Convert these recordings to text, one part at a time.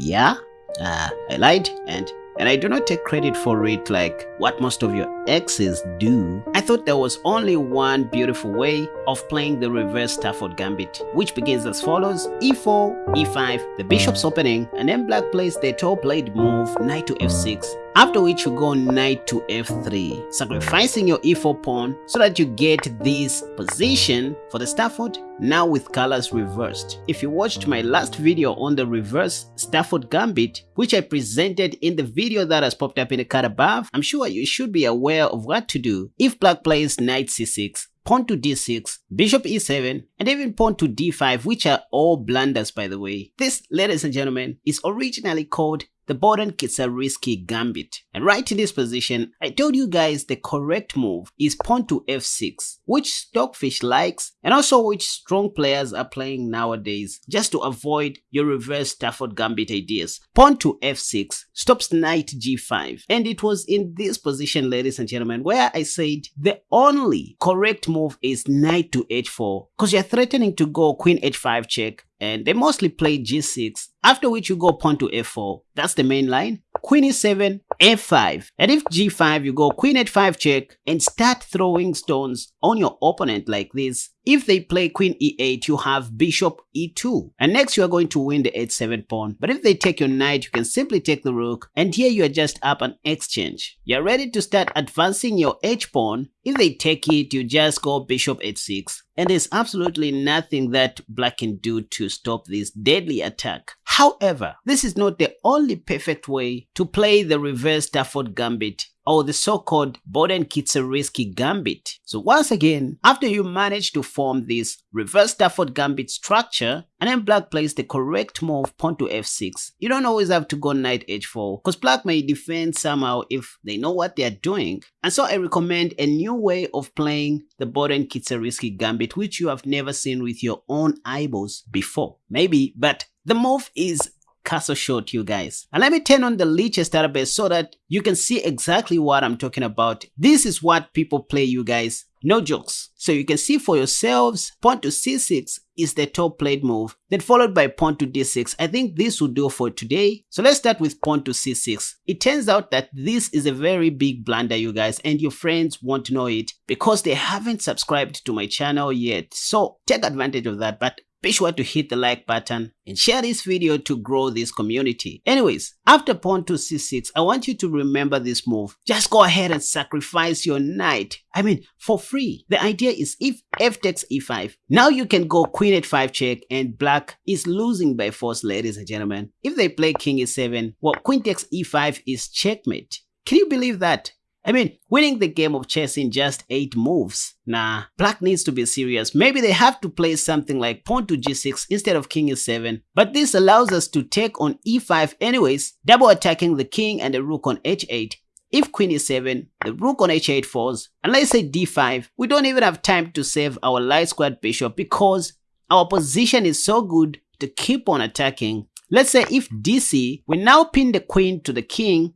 Yeah, uh, I lied and and I do not take credit for it like what most of your exes do. I thought there was only one beautiful way of playing the reverse Stafford Gambit, which begins as follows, e4, e5, the bishop's opening, and then black plays the top played move, knight to f6, after which you go knight to f3, sacrificing your e4 pawn so that you get this position for the Stafford now with colors reversed. If you watched my last video on the reverse Stafford Gambit, which I presented in the video that has popped up in the card above, I'm sure you should be aware of what to do. If black plays knight c6 pawn to d6, bishop e7, and even pawn to d5, which are all blunders by the way. This, ladies and gentlemen, is originally called the Boden-Kieseritzky gambit. And right in this position, I told you guys the correct move is pawn to f6, which Stockfish likes and also which strong players are playing nowadays just to avoid your reverse Stafford gambit ideas. Pawn to f6 stops knight g5 and it was in this position ladies and gentlemen where I said the only correct move is knight to h4 because you're threatening to go queen h5 check and they mostly play g6 after which you go pawn to f4 that's the main line queen e7 f5 and if g5 you go queen h5 check and start throwing stones on your opponent like this. If they play queen e8 you have bishop e2 and next you are going to win the h7 pawn. But if they take your knight you can simply take the rook. And here you are just up an exchange. You're ready to start advancing your h pawn. If they take it you just go bishop h6 and there's absolutely nothing that black can do to stop this deadly attack however this is not the only perfect way to play the reverse Stafford Gambit or the so-called Boden-Kieseritzky Gambit. So once again, after you manage to form this reverse Stafford Gambit structure, and then black plays the correct move pawn to f6, you don't always have to go knight h4 because black may defend somehow if they know what they're doing. And so I recommend a new way of playing the Boden-Kieseritzky Gambit which you have never seen with your own eyeballs before. Maybe, but the move is castle short you guys. And let me turn on the lichess database so that you can see exactly what i'm talking about. This is what people play you guys. No jokes. So you can see for yourselves pawn to c6 is the top played move. Then followed by pawn to d6 i think this will do for today. So let's start with pawn to c6 it turns out that this is a very big blunder you guys and your friends won't know it because they haven't subscribed to my channel yet. So take advantage of that. But be sure to hit the like button and share this video to grow this community. Anyways, after pawn to c6, I want you to remember this move. Just go ahead and sacrifice your knight. I mean, for free. The idea is if f takes e5, now you can go queen h5 check and black is losing by force, ladies and gentlemen. If they play king e7, well, queen takes e5 is checkmate. Can you believe that? I mean, winning the game of chess in just 8 moves. Nah, black needs to be serious. Maybe they have to play something like pawn to g6 instead of king e7. But this allows us to take on e5 anyways, double attacking the king and the rook on h8. If queen e7, the rook on h8 falls, and let's say d5, we don't even have time to save our light squared bishop because our position is so good to keep on attacking. Let's say if dc, we now pin the queen to the king,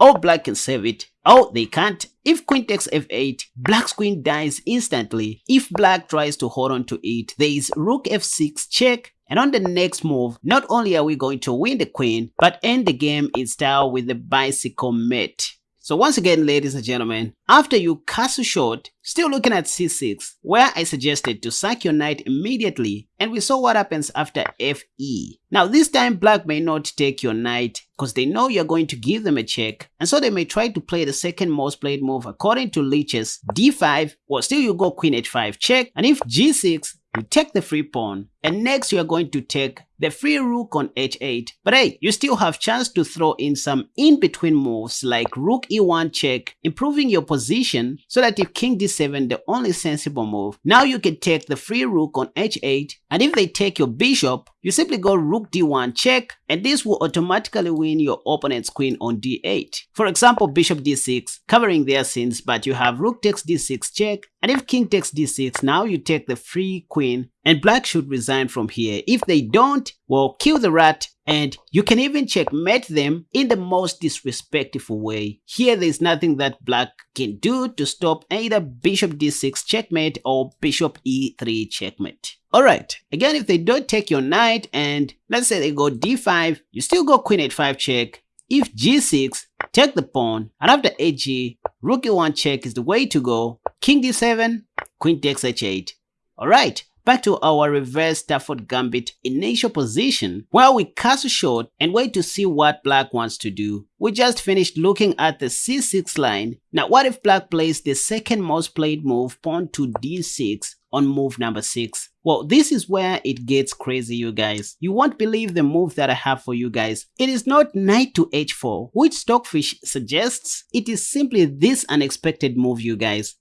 or black can save it, Oh, they can't. If queen takes f8, black's queen dies instantly. If black tries to hold on to it, there is rook f6 check. And on the next move, not only are we going to win the queen, but end the game in style with the bicycle mate. So once again, ladies and gentlemen, after you castle short, still looking at c6, where I suggested to sack your knight immediately, and we saw what happens after fe. Now this time black may not take your knight because they know you're going to give them a check, and so they may try to play the second most played move according to Lichess, d5, or still you go queen h5 check, and if g6, you take the free pawn, and next you are going to take the free rook on h8. But hey, you still have chance to throw in some in-between moves like rook e1 check, improving your position so that if king d7 the only sensible move, now you can take the free rook on h8 and if they take your bishop, you simply go rook d1 check and this will automatically win your opponent's queen on d8. For example, bishop d6 covering their sins but you have rook takes d6 check and if king takes d6 now you take the free queen and black should resign from here. If they don't, well, kill the rat and you can even checkmate them in the most disrespectful way. Here there's nothing that black can do to stop either bishop d6 checkmate or bishop e3 checkmate. Alright, again if they don't take your knight and let's say they go d5, you still go queen h5 check. If g6, take the pawn, and after hg, rook e1 check is the way to go. King d7, queen takes h8. Alright, back to our reverse Stafford Gambit initial position where we castle short and wait to see what black wants to do. We just finished looking at the c6 line. Now what if black plays the second most played move pawn to d6 on move number 6? Well, this is where it gets crazy, you guys. You won't believe the move that I have for you guys. It is not knight to h4, which Stockfish suggests. It is simply this unexpected move, you guys.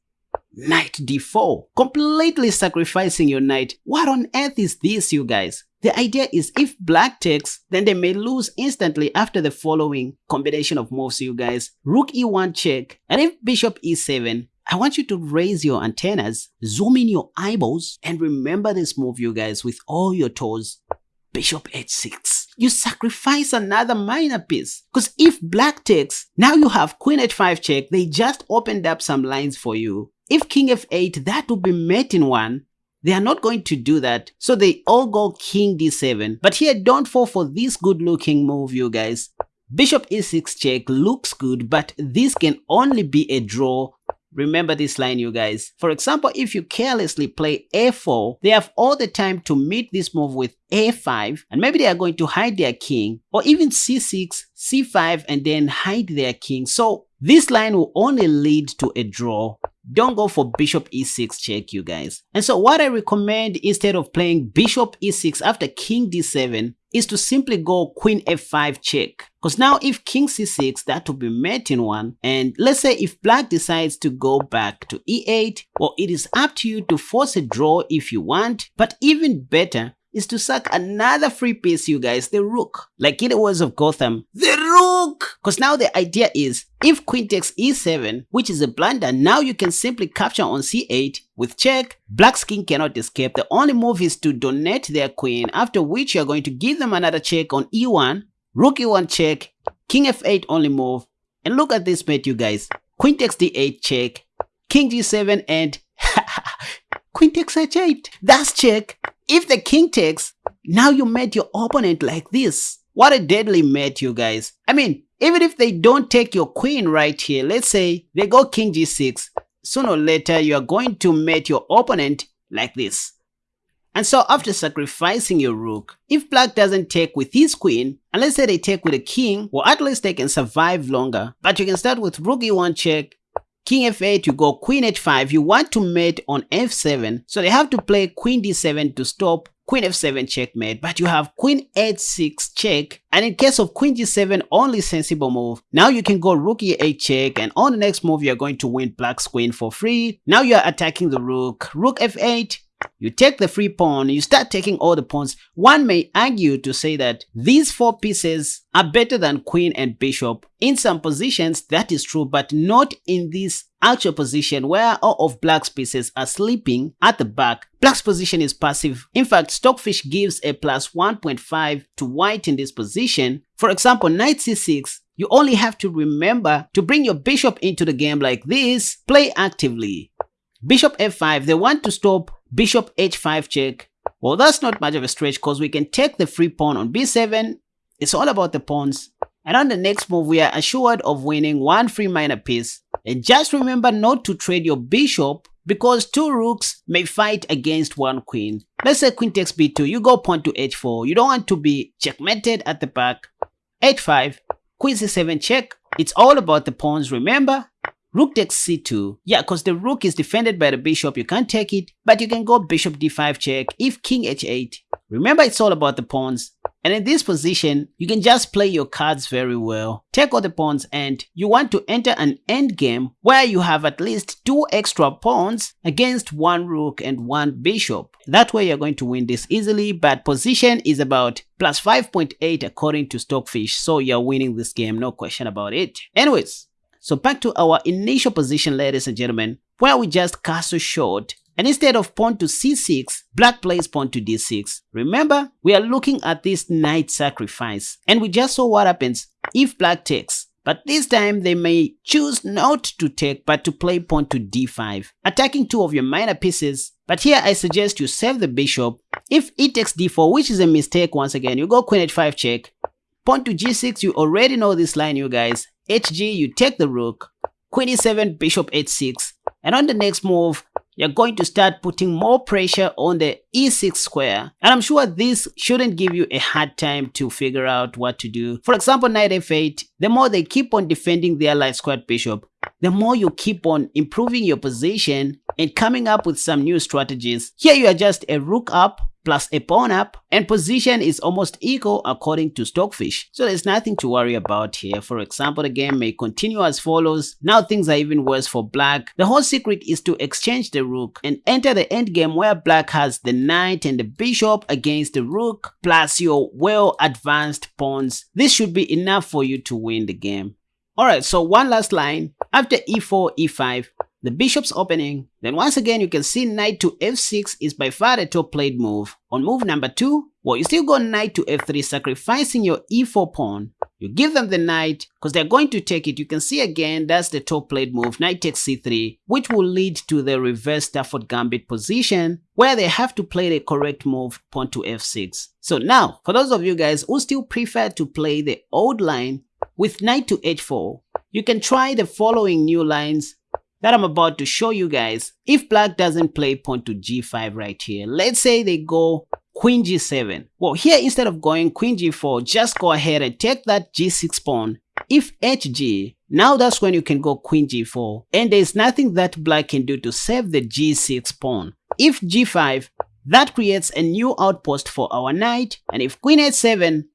Knight d4, completely sacrificing your knight. What on earth is this, you guys? The idea is if black takes, then they may lose instantly after the following combination of moves, you guys. Rook e1 check, and if bishop e7, I want you to raise your antennas, zoom in your eyeballs, and remember this move, you guys, with all your toes. Bishop h6. You sacrifice another minor piece. Because if black takes, now you have queen h5 check, they just opened up some lines for you. If king f8, that would be mate in one. They are not going to do that, so they all go king d7. But here, don't fall for this good looking move, you guys. Bishop e6 check looks good, but this can only be a draw Remember this line you guys. For example, if you carelessly play a4, they have all the time to meet this move with a5 and maybe they are going to hide their king or even c6, c5 and then hide their king. So this line will only lead to a draw don't go for bishop e6 check you guys. And so what I recommend instead of playing bishop e6 after king d7 is to simply go queen f5 check. Because now if king c6 that will be mate in one and let's say if black decides to go back to e8 well it is up to you to force a draw if you want but even better is to sack another free piece, you guys, the rook. Like in the words of Gotham, the rook! Because now the idea is, if queen takes e7, which is a blunder, now you can simply capture on c8 with check. Black's king cannot escape. The only move is to donate their queen, after which you're going to give them another check on e1, rook e1 check, king f8 only move. And look at this mate, you guys. Queen takes d8 check, king g7 and queen takes h8. That's check. If the king takes, now you met your opponent like this. What a deadly mate, you guys. I mean, even if they don't take your queen right here, let's say they go king g6, sooner or later you are going to meet your opponent like this. And so after sacrificing your rook, if black doesn't take with his queen, and let's say they take with a king, well at least they can survive longer. But you can start with rook e1 check, King f8, you go queen h5, you want to mate on f7, so they have to play queen d7 to stop queen f7 checkmate, but you have queen h6 check, and in case of queen g7 only sensible move, now you can go rook e8 check, and on the next move you're going to win black's queen for free. Now you're attacking the rook, rook f8, you take the free pawn, you start taking all the pawns. One may argue to say that these four pieces are better than queen and bishop. In some positions, that is true, but not in this actual position where all of black's pieces are sleeping at the back. Black's position is passive. In fact, Stockfish gives a plus 1.5 to white in this position. For example, knight c6, you only have to remember to bring your bishop into the game like this, play actively. Bishop f5, they want to stop bishop h5 check. Well, that's not much of a stretch because we can take the free pawn on b7. It's all about the pawns. And on the next move, we are assured of winning one free minor piece. And just remember not to trade your bishop because two rooks may fight against one queen. Let's say queen takes b2, you go pawn to h4. You don't want to be checkmated at the back. h5, queen c7 check. It's all about the pawns, remember? Rook takes c2. Yeah, because the rook is defended by the bishop, you can't take it. But you can go bishop d5 check if king h8. Remember, it's all about the pawns. And in this position, you can just play your cards very well. Take all the pawns and you want to enter an endgame where you have at least two extra pawns against one rook and one bishop. That way you're going to win this easily, but position is about plus 5.8 according to Stockfish, so you're winning this game, no question about it. Anyways, so back to our initial position, ladies and gentlemen, where we just castle short And instead of pawn to c6, black plays pawn to d6. Remember, we are looking at this knight sacrifice. And we just saw what happens if black takes. But this time they may choose not to take but to play pawn to d5, attacking two of your minor pieces. But here I suggest you save the bishop. If e takes d4, which is a mistake once again, you go queen h5 check. Pawn to g6, you already know this line you guys. Hg, you take the rook. Queen e7, bishop h6. And on the next move, you're going to start putting more pressure on the e6 square. And I'm sure this shouldn't give you a hard time to figure out what to do. For example, knight f8, the more they keep on defending their light squared bishop, the more you keep on improving your position and coming up with some new strategies. Here you are just a rook up, plus a pawn up and position is almost equal according to Stockfish. So there's nothing to worry about here. For example, the game may continue as follows. Now things are even worse for black. The whole secret is to exchange the rook and enter the endgame where black has the knight and the bishop against the rook plus your well advanced pawns. This should be enough for you to win the game. Alright, so one last line. After e4, e5, the bishop's opening. Then once again, you can see knight to f6 is by far the top played move. On move number 2, well, you still go knight to f3, sacrificing your e4 pawn. You give them the knight, because they're going to take it. You can see again, that's the top played move, knight takes c3, which will lead to the reverse Stafford Gambit position, where they have to play the correct move, pawn to f6. So now, for those of you guys who still prefer to play the old line with knight to h4, you can try the following new lines that I'm about to show you guys. If black doesn't play pawn to g5 right here, let's say they go queen g7. Well, here instead of going queen g4, just go ahead and take that g6 pawn. If hg, now that's when you can go queen g4. And there's nothing that black can do to save the g6 pawn. If g5, that creates a new outpost for our knight. And if queen h7,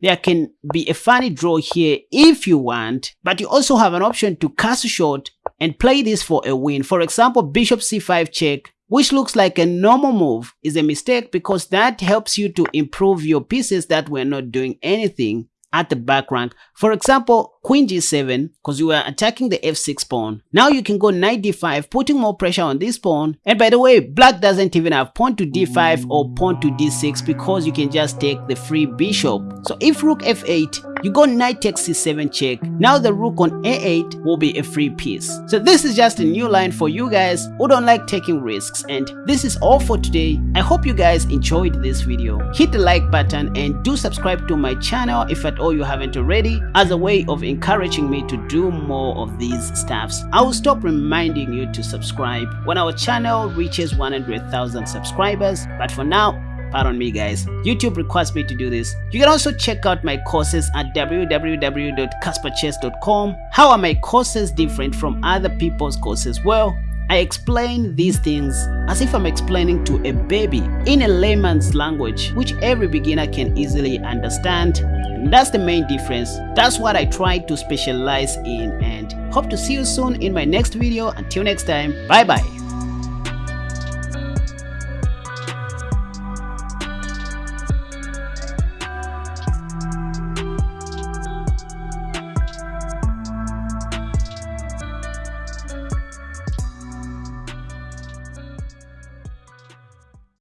there can be a funny draw here if you want, but you also have an option to cast short and play this for a win. For example, bishop c5 check, which looks like a normal move, is a mistake because that helps you to improve your pieces that were not doing anything at the back rank. For example, queen g7, because you are attacking the f6 pawn. Now you can go knight d5, putting more pressure on this pawn. And by the way, black doesn't even have pawn to d5 or pawn to d6 because you can just take the free bishop. So if rook f8, you go knight takes c7 check. Now the rook on a8 will be a free piece. So this is just a new line for you guys who don't like taking risks. And this is all for today. I hope you guys enjoyed this video. Hit the like button and do subscribe to my channel if at all you haven't already as a way of encouraging me to do more of these stuffs. I will stop reminding you to subscribe when our channel reaches 100,000 subscribers. But for now, Pardon me guys, YouTube requires me to do this. You can also check out my courses at www.casperchess.com. How are my courses different from other people's courses? Well, I explain these things as if I'm explaining to a baby in a layman's language which every beginner can easily understand. And that's the main difference. That's what I try to specialize in and hope to see you soon in my next video. Until next time, bye bye.